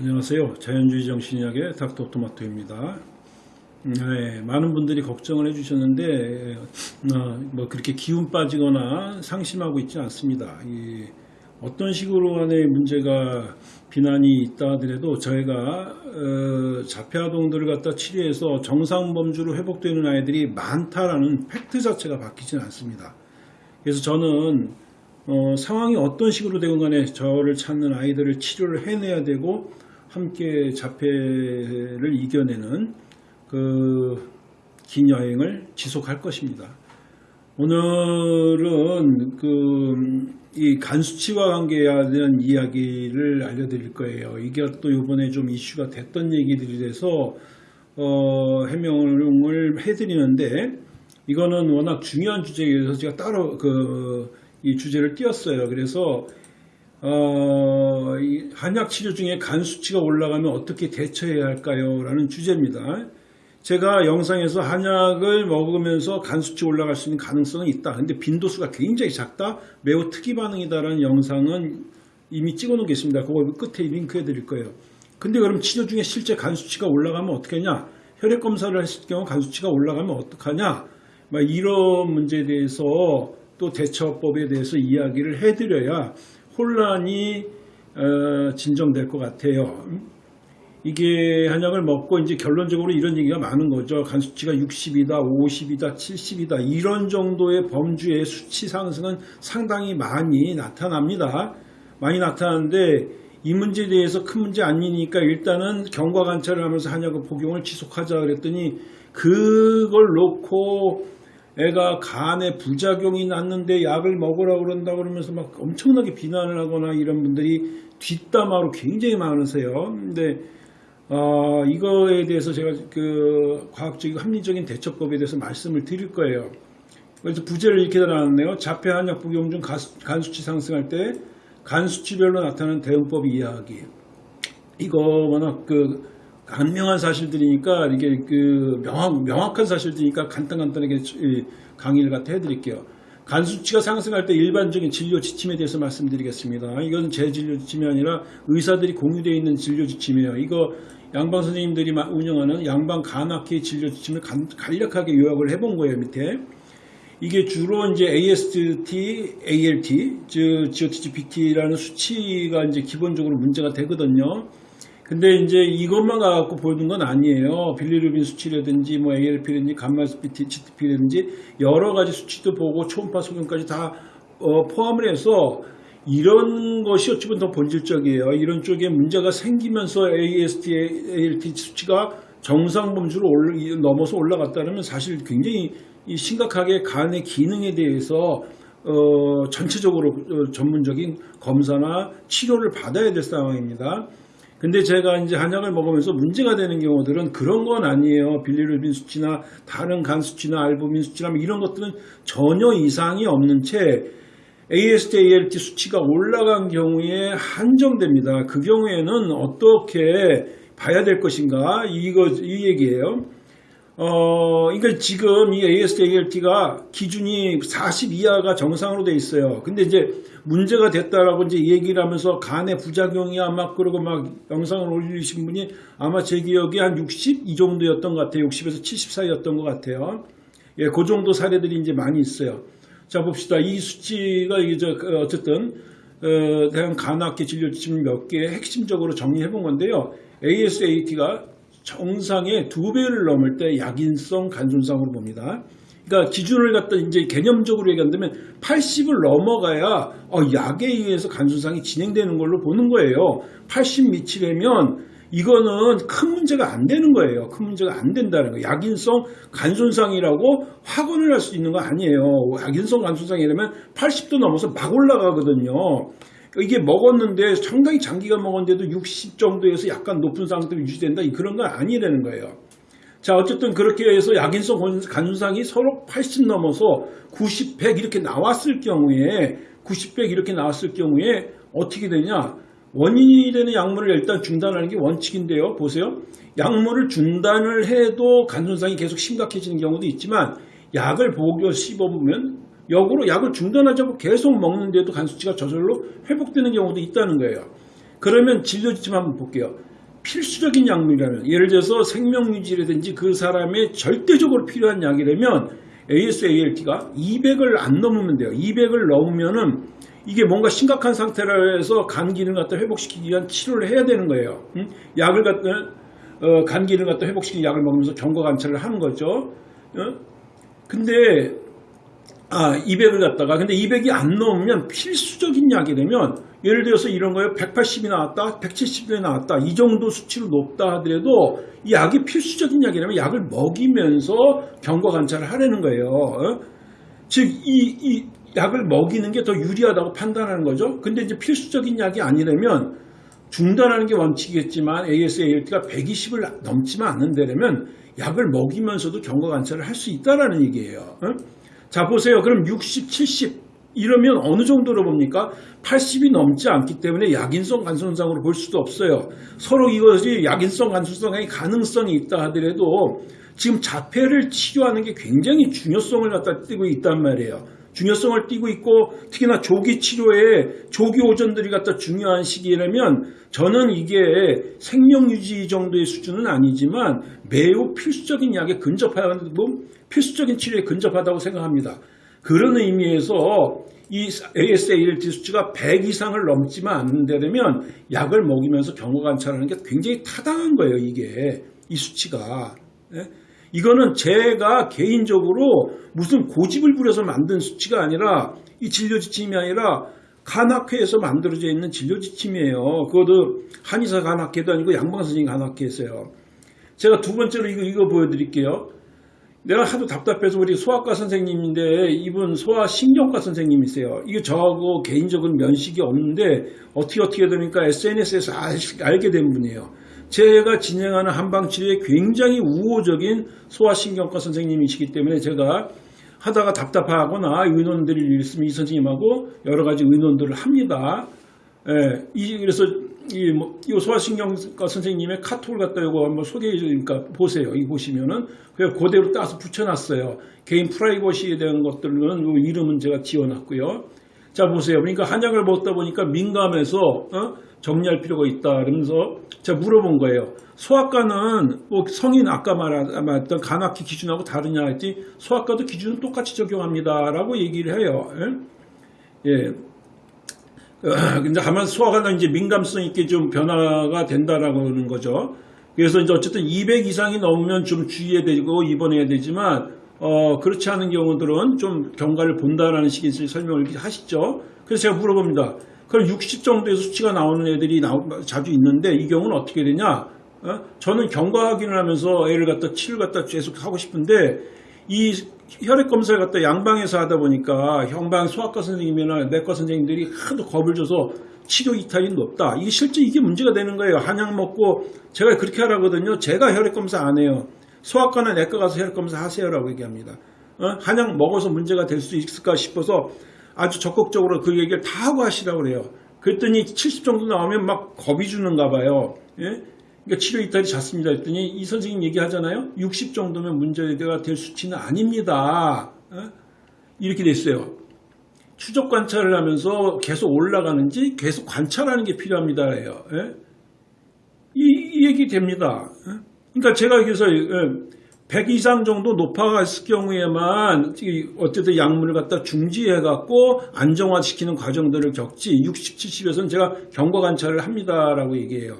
안녕하세요. 자연주의 정신의학의 닥터 토마토입니다. 네, 많은 분들이 걱정을 해주셨는데 어, 뭐 그렇게 기운 빠지거나 상심하고 있지 않습니다. 이, 어떤 식으로 간의 문제가 비난이 있다 하더라도 저희가 어, 자폐아동들을 갖다 치료해서 정상 범주로 회복되는 아이들이 많다라는 팩트 자체가 바뀌지는 않습니다. 그래서 저는 어, 상황이 어떤 식으로 되건 간에 저를 찾는 아이들을 치료를 해내야 되고 함께 자폐를 이겨내는 그 긴 여행을 지속할 것입니다. 오늘은 그 이 간수치와 관계된 이야기를 알려드릴 거예요. 이게 또 이번에 좀 이슈가 됐던 얘기들이 돼서 어, 해명을 해드리는데 이거는 워낙 중요한 주제에 서 제가 따로 그 이 주제를 띄웠어요. 그래서 어, 한약 치료 중에 간 수치가 올라가면 어떻게 대처해야 할까요? 라는 주제입니다. 제가 영상에서 한약을 먹으면서 간 수치 올라갈 수 있는 가능성은 있다. 근데 빈도수가 굉장히 작다. 매우 특이 반응이다라는 영상은 이미 찍어 놓은 게 있습니다. 그거 끝에 링크해 드릴 거예요. 근데 그럼 치료 중에 실제 간 수치가 올라가면 어떻게 하냐? 혈액 검사를 했을 경우 간 수치가 올라가면 어떡하냐? 막 이런 문제에 대해서 또 대처법에 대해서 이야기를 해 드려야 혼란이 어, 진정될 것 같아요. 이게 한약을 먹고 이제 결론적으로 이런 얘기가 많은 거죠. 간 수치가 60이다, 50이다, 70이다 이런 정도의 범주의 수치 상승은 상당히 많이 나타납니다. 많이 나타나는데 이 문제에 대해서 큰 문제 아니니까 일단은 경과 관찰을 하면서 한약을 복용을 지속하자 그랬더니 그걸 놓고 애가 간에 부작용이 났는데 약을 먹으라 그런다 그러면서 막 엄청나게 비난을 하거나 이런 분들이 뒷담화로 굉장히 많으세요. 근데 어, 이거에 대해서 제가 그 과학적이고 합리적인 대처법에 대해서 말씀을 드릴 거예요. 그래서 부제를 이렇게 달아놨네요. 자폐 한 약 복용 중 간 수치 상승할 때 간 수치별로 나타나는 대응법 이야기. 이거 워낙 그 간명한 사실들이니까 이게 그 명확, 명확한 사실들이니까 간단간단하게 강의를 갖다 해드릴게요. 간 수치가 상승할 때 일반적인 진료 지침에 대해서 말씀드리겠습니다. 이건 제 진료 지침이 아니라 의사들이 공유되어 있는 진료 지침이에요. 이거 양방 선생님들이 운영하는 양방 간악회 진료 지침을 간략하게 요약을 해본 거예요. 밑에 이게 주로 이제 AST, ALT, 즉 GOTGPT라는 수치가 이제 기본적으로 문제가 되거든요. 근데 이제 이것만 갖고 보는 건 아니에요. 빌리루빈 수치라든지 뭐 ALP라든지 감마스피티, GTP라든지 여러 가지 수치도 보고 초음파 소견까지 다 어, 포함을 해서 이런 것이 어찌 보면 더 본질적이에요. 이런 쪽에 문제가 생기면서 AST, ALT 수치가 정상 범주로 올라, 넘어서 올라갔다면 사실 굉장히 심각하게 간의 기능에 대해서 어, 전체적으로 어, 전문적인 검사나 치료를 받아야 될 상황입니다. 근데 제가 이제 한약을 먹으면서 문제가 되는 경우들은 그런 건 아니에요. 빌리루빈 수치나 다른 간 수치나 알부민 수치나 뭐 이런 것들은 전혀 이상이 없는 채 AST, ALT 수치가 올라간 경우에 한정됩니다. 그 경우에는 어떻게 봐야 될 것인가? 이거, 이 얘기예요. 어, 그러니까 지금 이 AST, ALT가 기준이 40 이하가 정상으로 돼 있어요. 근데 이제 문제가 됐다라고 이제 얘기를 하면서 간의 부작용이야 막 그러고 막 영상을 올리신 분이 아마 제 기억에 한 60 이 정도였던 것 같아요. 60에서 70 사이였던 것 같아요. 예, 그 정도 사례들이 이제 많이 있어요. 자 봅시다. 이 수치가 이제 그 어쨌든 어, 대한 간악계 진료 지침 몇 개 핵심적으로 정리해 본 건데요. ASAT가 정상의 두 배를 넘을 때 약인성 간손상으로 봅니다. 그러니까 기준을 갖다 이제 개념적으로 얘기한다면 80을 넘어가야 어, 약에 의해서 간손상이 진행되는 걸로 보는 거예요. 80 미치려면 이거는 큰 문제가 안 되는 거예요. 큰 문제가 안 된다는 거예요. 약인성 간손상이라고 확언을 할 수 있는 거 아니에요. 약인성 간손상이라면 80도 넘어서 막 올라가거든요. 이게 먹었는데 상당히 장기간 먹었는데도 60 정도에서 약간 높은 상태로 유지된다 그런 건 아니라는 거예요. 자 어쨌든 그렇게 해서 약인성 간손상이 서로 80 넘어서 90, 100 이렇게 나왔을 경우에 90, 100 이렇게 나왔을 경우에 어떻게 되냐 원인이 되는 약물을 일단 중단하는 게 원칙인데요. 보세요. 약물을 중단을 해도 간손상이 계속 심각해지는 경우도 있지만 약을 보고 씹어보면 역으로 약을 중단하지 않고 계속 먹는데도 간 수치가 저절로 회복되는 경우도 있다는 거예요. 그러면 진료 지침 한번 볼게요. 필수적인 약물이라면 예를 들어서 생명유지라든지 그 사람의 절대적으로 필요한 약이라면 ASALT가 200을 안 넘으면 돼요. 200을 넘으면은 이게 뭔가 심각한 상태라 해서 간 기능 갖다 회복시키기 위한 치료를 해야 되는 거예요. 응? 약을 갖다 어, 간 기능 갖다 회복시키는 약을 먹으면서 경과 관찰을 하는 거죠. 어? 근데 아 200을 갖다가 근데 200이 안 넘으면 필수적인 약이 되면 예를 들어서 이런 거예요. 180이 나왔다 170이 나왔다. 이 정도 수치로 높다 하더라도 이 약이 필수적인 약이라면 약을 먹이면서 경과 관찰을 하라는 거예요. 어? 즉이 이 약을 먹이는 게 더 유리하다고 판단하는 거죠. 근데 이제 필수적인 약이 아니라면 중단하는 게 원칙이겠지만 ASALT가 120을 넘지만 않는다면 약을 먹이면서도 경과 관찰을 할 수 있다라는 얘기예요. 어? 자 보세요. 그럼 60, 70 이러면 어느 정도로 봅니까? 80이 넘지 않기 때문에 약인성 간손상으로 볼 수도 없어요. 서로 이것이 약인성 간손상의 가능성이 있다 하더라도 지금 자폐를 치료하는 게 굉장히 중요성을 갖다 띄고 있단 말이에요. 중요성을 띄고 있고 특히나 조기 치료에 조기 오전들이 갖다 중요한 시기라면 저는 이게 생명 유지 정도의 수준은 아니지만 매우 필수적인 약에 근접하고 필수적인 치료에 근접하다고 생각합니다. 그런 의미에서 이 ASALT 수치가 100 이상을 넘지만 않는다면 약을 먹이면서 경과 관찰하는 게 굉장히 타당한 거예요. 이게 이 수치가. 예? 이거는 제가 개인적으로 무슨 고집을 부려서 만든 수치가 아니라 이 진료 지침이 아니라 간학회에서 만들어져 있는 진료 지침이에요. 그것도 한의사 간학회도 아니고 양방선생님 간학회에서요. 제가 두 번째로 이거, 이거 보여드릴게요. 내가 하도 답답해서 우리 소아과 선생님인데 이분 소아신경과 선생님이세요. 이게 저하고 개인적인 면식이 없는데 어떻게 어떻게 되니까 SNS에서 알, 게된 분이에요. 제가 진행하는 한방치료에 굉장히 우호적인 소아신경과 선생님이시기 때문에 제가 하다가 답답하거나 의논들이 있으면 이 선생님하고 여러 가지 의논들을 합니다. 예, 이, 그래서 이, 뭐, 이 소아신경과 선생님의 카톡을 갖다 이거 한번 소개해 주니까 보세요. 이 보시면은 그냥 그대로 따서 붙여놨어요. 개인 프라이버시에 대한 것들은 이 이름은 제가 지어놨고요. 자 보세요. 그러니까 한약을 먹다 보니까 민감해서 어? 정리할 필요가 있다. 그러면서 제가 물어본 거예요. 소아과는 뭐 성인 아까 말했던 간악기 기준하고 다르냐 했더니 소아과도 기준은 똑같이 적용합니다 라고 얘기를 해요. 예. 예. 근데 다만 소아과는 이제 민감성 있게 좀 변화가 된다라고 하는 거죠. 그래서 이제 어쨌든 200 이상이 넘으면 좀 주의해야 되고 입원해야 되지만 어, 그렇지 않은 경우들은 좀 경과를 본다라는 식의 설명을 하시죠. 그래서 제가 물어봅니다. 그럼 60 정도의 수치가 나오는 애들이 나오, 자주 있는데 이 경우는 어떻게 되냐? 어? 저는 경과 확인을 하면서 애를 갖다 치료를 갖다 계속 하고 싶은데 이 혈액 검사를 갖다 양방에서 하다 보니까 형방 소아과 선생님이나 내과 선생님들이 하도 겁을 줘서 치료 이탈이 높다. 이게 실제 이게 문제가 되는 거예요. 한약 먹고 제가 그렇게 하라거든요. 제가 혈액 검사 안 해요. 소아과나 내과 가서 혈액 검사 하세요라고 얘기합니다. 어? 한약 먹어서 문제가 될 수 있을까 싶어서 아주 적극적으로 그 얘기를 다 하고 하시라고 그래요. 그랬더니 70 정도 나오면 막 겁이 주는가 봐요. 예? 그러니까 치료 이탈이 잦습니다. 했더니 이 선생님 얘기하잖아요. 60 정도면 문제가 될 수치는 아닙니다. 예? 이렇게 됐어요. 추적 관찰을 하면서 계속 올라가는지 계속 관찰하는 게 필요합니다. 예? 이, 이, 얘기 됩니다. 예? 그러니까 제가 여기서 100 이상 정도 높아갔을 경우에만 어쨌든 약물을 갖다 중지해갖고 안정화시키는 과정들을 겪지 60, 70에서는 제가 경과 관찰을 합니다라고 얘기해요.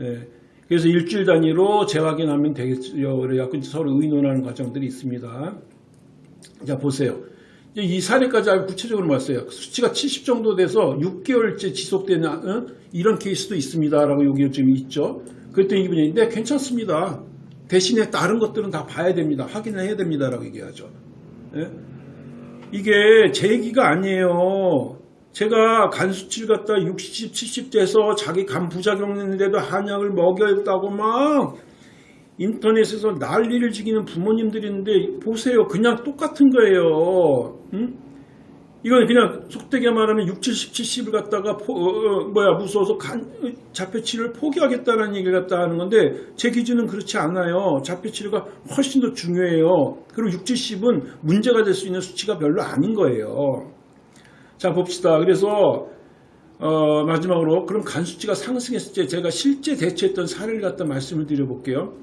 예. 그래서 일주일 단위로 재확인하면 되겠죠. 그래갖고 서로 의논하는 과정들이 있습니다. 자 보세요. 이 사례까지 아주 구체적으로 봤어요. 수치가 70 정도 돼서 6개월째 지속되는 어? 이런 케이스도 있습니다라고 여기 좀 있죠. 그랬더니 이분이 네 괜찮습니다. 대신에 다른 것들은 다 봐야 됩니다. 확인을 해야 됩니다라고 얘기하죠. 예? 이게 제 얘기가 아니에요. 제가 간 수치를 갖다 60, 70 돼서 자기 간 부작용 있는데도 한약을 먹였다고 막 인터넷에서 난리를 지기는 부모님들인데 보세요. 그냥 똑같은 거예요. 응? 이건 그냥 속되게 말하면 6, 70, 70을 갖다가 포, 어, 어, 뭐야 무서워서 간, 자폐치료를 포기하겠다는 얘기를 갖다 하는 건데 제 기준은 그렇지 않아요. 자폐치료가 훨씬 더 중요해요. 그리고 6, 70은 문제가 될 수 있는 수치가 별로 아닌 거예요. 자 봅시다. 그래서 어, 마지막으로 그럼 간 수치가 상승했을 때 제가 실제 대처했던 사례를 갖다 말씀을 드려볼게요.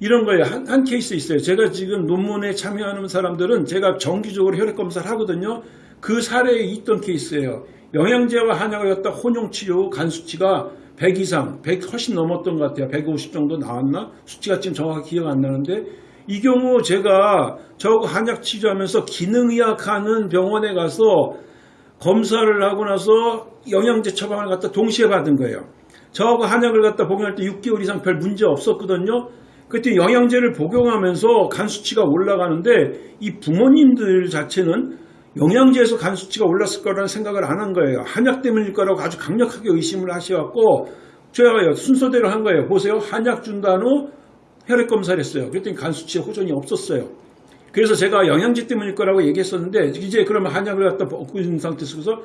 이런 거예요. 한, 한 케이스 있어요. 제가 지금 논문에 참여하는 사람들은 제가 정기적으로 혈액 검사를 하거든요. 그 사례에 있던 케이스예요. 영양제와 한약을 갖다 혼용 치료 간 수치가 100 이상, 100 훨씬 넘었던 것 같아요. 150 정도 나왔나? 수치가 지금 정확히 기억 안 나는데 이 경우 제가 저거 한약 치료하면서 기능의학 하는 병원에 가서 검사를 하고 나서 영양제 처방을 갖다 동시에 받은 거예요. 저하고 한약을 갖다 복용할 때 6개월 이상 별 문제 없었거든요. 그때 영양제를 복용하면서 간 수치가 올라가는데 이 부모님들 자체는 영양제에서 간 수치가 올랐을 거라는 생각을 안 한 거예요. 한약 때문일 거라고 아주 강력하게 의심을 하셔갖고 제가 순서대로 한 거예요. 보세요. 한약 준 다노 혈액 검사를 했어요. 그랬더니 간 수치에 호전이 없었어요. 그래서 제가 영양제 때문일 거라고 얘기했었는데 이제 그러면 한약을 갖다 먹고 있는 상태에서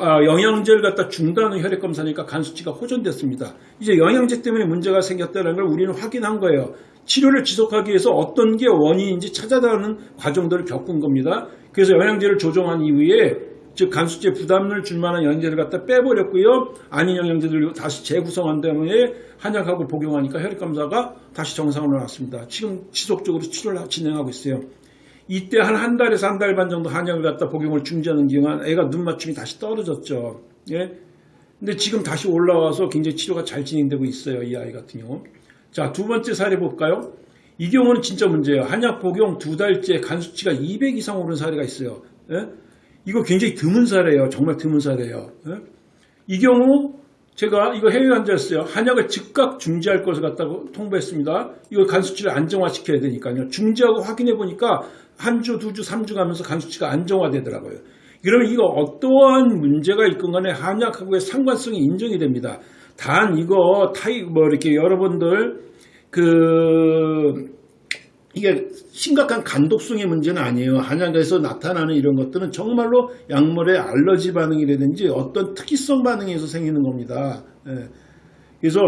아, 영양제를 갖다 중단 후 혈액 검사니까 간 수치가 호전됐습니다. 이제 영양제 때문에 문제가 생겼다는 걸 우리는 확인한 거예요. 치료를 지속하기 위해서 어떤 게 원인인지 찾아가는 과정들을 겪은 겁니다. 그래서 영양제를 조정한 이후에 즉 간수제 부담을 줄 만한 영양제를 갖다 빼버렸고요. 아닌 영양제들을 다시 재구성한 다음에 한약하고 복용하니까 혈액 검사가 다시 정상으로 나왔습니다. 지금 지속적으로 치료를 진행하고 있어요. 이때 한 한 달에서 한 달 반 정도 한약을 갖다 복용을 중지하는 기간 애가 눈 맞춤이 다시 떨어졌죠. 예. 근데 지금 다시 올라와서 굉장히 치료가 잘 진행되고 있어요. 이 아이 같은 경우. 자, 두 번째 사례 볼까요? 이 경우는 진짜 문제예요. 한약 복용 두 달째 간 수치가 200 이상 오른 사례가 있어요. 예? 이거 굉장히 드문 사례예요. 정말 드문 사례예요. 예? 이 경우 제가 이거 해외 환자였어요. 한약을 즉각 중지할 것을 갖다고 통보했습니다. 이거 간 수치를 안정화시켜야 되니까요. 중지하고 확인해 보니까 한 주, 두 주, 삼 주 가면서 간 수치가 안정화되더라고요. 그러면 이거 어떠한 문제가 있건 간에 한약하고의 상관성이 인정이 됩니다. 단 이거 타이 뭐 이렇게 여러분들 그 이게 심각한 간독성의 문제는 아니에요. 한약에서 나타나는 이런 것들은 정말로 약물의 알러지 반응이라든지 어떤 특이성 반응에서 생기는 겁니다. 예. 그래서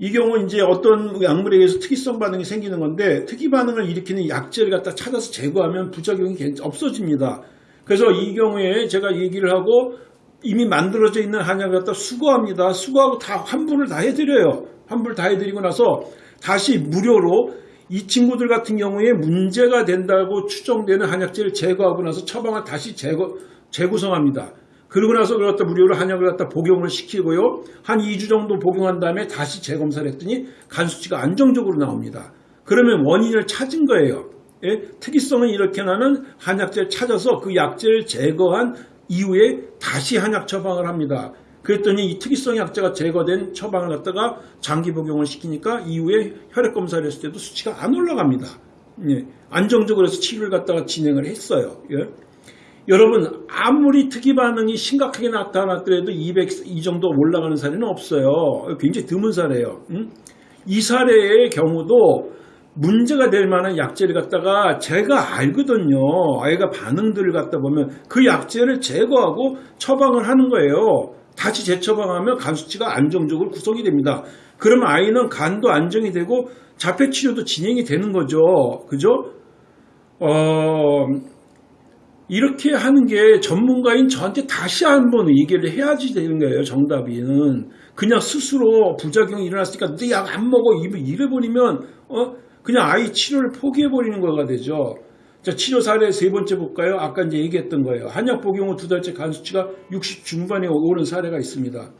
이 경우 이제 어떤 약물에 의해서 특이성 반응이 생기는 건데 특이 반응을 일으키는 약제를 갖다 찾아서 제거하면 부작용이 없어집니다. 그래서 이 경우에 제가 얘기를 하고 이미 만들어져 있는 한약을 갖다 수거합니다. 수거하고 다 환불을 다 해드려요. 환불 다 해드리고 나서 다시 무료로 이 친구들 같은 경우에 문제가 된다고 추정되는 한약제를 제거하고 나서 처방을 다시 제거, 재구성합니다. 그러고 나서 그걸 갖다 무료로 한약을 갖다 복용을 시키고요. 한 2주 정도 복용한 다음에 다시 재검사를 했더니 간 수치가 안정적으로 나옵니다. 그러면 원인을 찾은 거예요. 예? 특이성은 이렇게 나는 한약제를 찾아서 그 약제를 제거한 이후에 다시 한약 처방을 합니다. 그랬더니 이 특이성 약제가 제거된 처방을 갖다가 장기 복용을 시키니까 이후에 혈액 검사를 했을 때도 수치가 안 올라갑니다. 예, 안정적으로 해서 치료를 갖다가 진행을 했어요. 예. 여러분 아무리 특이 반응이 심각하게 나타났더라도 200 이 정도 올라가는 사례는 없어요. 굉장히 드문 사례예요. 음? 이 사례의 경우도 문제가 될 만한 약제를 갖다가 제가 알거든요. 아이가 반응들을 갖다 보면 그 약제를 제거하고 처방을 하는 거예요. 다시 재처방하면 간 수치가 안정적으로 구성이 됩니다. 그러면 아이는 간도 안정이 되고 자폐 치료도 진행이 되는 거죠. 그죠? 어, 이렇게 하는 게 전문가인 저한테 다시 한번 얘기를 해야지 되는 거예요. 정답이는 그냥 스스로 부작용이 일어났으니까 너약안 먹어 이래 버리면 어 그냥 아이 치료를 포기해 버리는 거가 되죠. 자, 치료 사례 세 번째 볼까요? 아까 이제 얘기했던 거예요. 한약 복용 후 두 달째 간 수치가 60 중반에 오른 사례가 있습니다.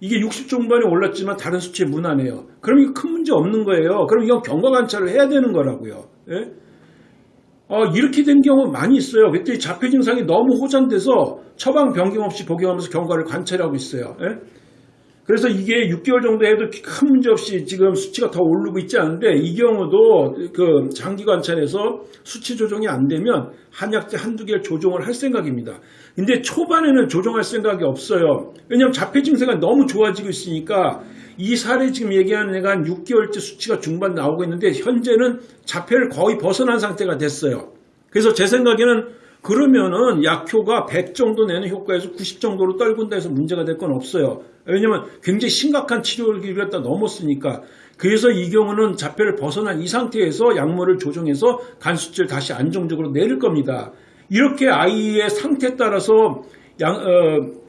이게 60 중반에 올랐지만 다른 수치에 무난해요. 그럼 이거 큰 문제 없는 거예요. 그럼 이건 경과 관찰을 해야 되는 거라고요. 예? 어, 이렇게 된 경우 많이 있어요. 그때 자폐 증상이 너무 호전돼서 처방 변경 없이 복용하면서 경과를 관찰하고 있어요. 예? 그래서 이게 6개월 정도 해도 큰 문제 없이 지금 수치가 더 오르고 있지 않은데 이 경우도 그 장기 관찰에서 수치 조정이 안 되면 한약제 한두 개를 조정을 할 생각입니다. 근데 초반에는 조정할 생각이 없어요. 왜냐하면 자폐 증세가 너무 좋아지고 있으니까 이 사례 지금 얘기하는 애가 한 6개월째 수치가 중반 나오고 있는데 현재는 자폐를 거의 벗어난 상태가 됐어요. 그래서 제 생각에는 그러면은 약효가 100 정도 내는 효과에서 90 정도로 떨군다 해서 문제가 될 건 없어요. 왜냐면 굉장히 심각한 치료를 갖다 넘었으니까. 그래서 이 경우는 자폐를 벗어난 이 상태에서 약물을 조정해서 간 수치를 다시 안정적으로 내릴 겁니다. 이렇게 아이의 상태에 따라서 양, 어,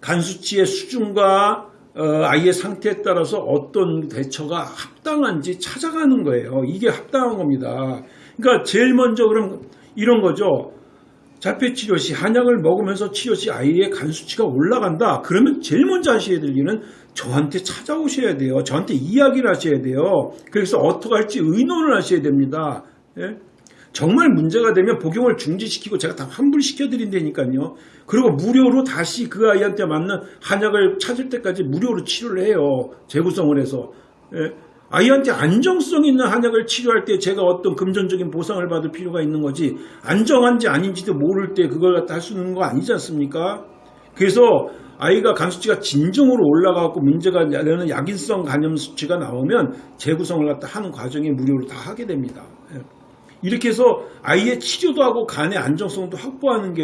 간 수치의 수준과 어, 아이의 상태에 따라서 어떤 대처가 합당한지 찾아가는 거예요. 이게 합당한 겁니다. 그러니까 제일 먼저 그럼 이런 거죠. 자폐 치료 시 한약을 먹으면서 치료 시 아이의 간 수치가 올라간다. 그러면 제일 먼저 하셔야 될 일은 저한테 찾아오셔야 돼요. 저한테 이야기를 하셔야 돼요. 그래서 어떻게 할지 의논을 하셔야 됩니다. 예? 정말 문제가 되면 복용을 중지시키고 제가 다 환불시켜 드린다니까요. 그리고 무료로 다시 그 아이한테 맞는 한약을 찾을 때까지 무료로 치료를 해요. 재구성을 해서. 예? 아이한테 안정성 있는 한약을 치료할 때 제가 어떤 금전적인 보상을 받을 필요가 있는 거지 안정한지 아닌지도 모를 때 그걸 갖다 할 수 있는 거 아니지 않습니까? 그래서 아이가 간 수치가 진정으로 올라가고 문제가 되는 약인성 간염 수치가 나오면 재구성을 갖다 하는 과정에 무료로 다 하게 됩니다. 예. 이렇게 해서 아이의 치료도 하고 간의 안정성도 확보하는 게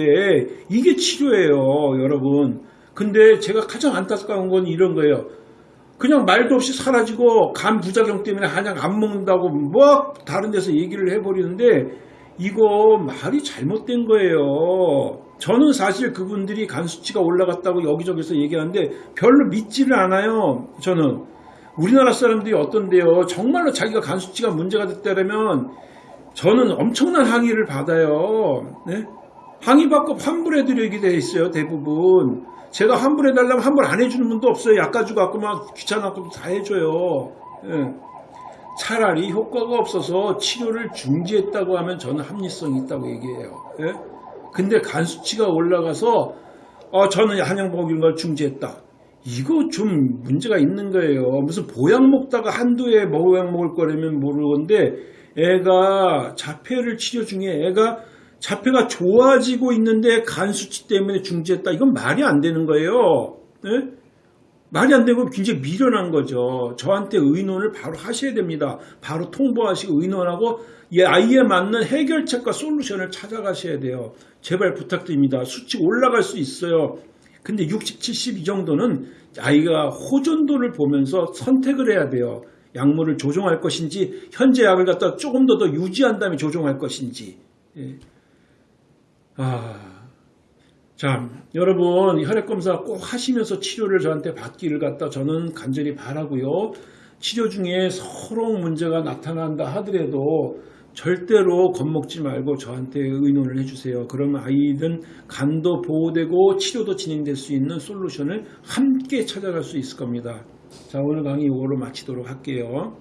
이게 치료예요, 여러분. 근데 제가 가장 안타까운 건 이런 거예요. 그냥 말도 없이 사라지고 간 부작용 때문에 한약 안 먹는다고 뭐 다른 데서 얘기를 해버리는데 이거 말이 잘못된 거예요. 저는 사실 그분들이 간 수치가 올라갔다고 여기저기서 얘기하는데 별로 믿지를 않아요. 저는 우리나라 사람들이 어떤데요. 정말로 자기가 간 수치가 문제가 됐다면 저는 엄청난 항의를 받아요. 네? 항의받고 환불해드리게 돼 있어요. 대부분. 제가 환불해달라면 환불 안 해주는 분도 없어요. 약 가지고 갖고 막 귀찮아갖고 다 해줘요. 예. 차라리 효과가 없어서 치료를 중지했다고 하면 저는 합리성이 있다고 얘기해요. 예? 근데 간 수치가 올라가서 어, 저는 한약 먹이는 걸 중지했다. 이거 좀 문제가 있는 거예요. 무슨 보약 먹다가 한두 해 보약 먹을 거라면 모르건데 애가 자폐를 치료 중에 애가 자폐가 좋아지고 있는데 간 수치 때문에 중지했다. 이건 말이 안 되는 거예요. 네? 말이 안 되고 굉장히 미련한 거죠. 저한테 의논을 바로 하셔야 됩니다. 바로 통보하시고 의논하고 이 아이에 맞는 해결책과 솔루션을 찾아가셔야 돼요. 제발 부탁드립니다. 수치 올라갈 수 있어요. 근데 60, 70 이 정도는 아이가 호전도를 보면서 선택을 해야 돼요. 약물을 조정할 것인지 현재 약을 갖다 조금 더 더 유지한 다음에 조정할 것인지. 예. 아, 자, 여러분 혈액 검사 꼭 하시면서 치료를 저한테 받기를 갖다 저는 간절히 바라고요. 치료 중에 서로 문제가 나타난다 하더라도 절대로 겁먹지 말고 저한테 의논을 해주세요. 그러면 아이든 간도 보호되고 치료도 진행될 수 있는 솔루션을 함께 찾아갈 수 있을 겁니다. 자, 오늘 강의 이거로 마치도록 할게요.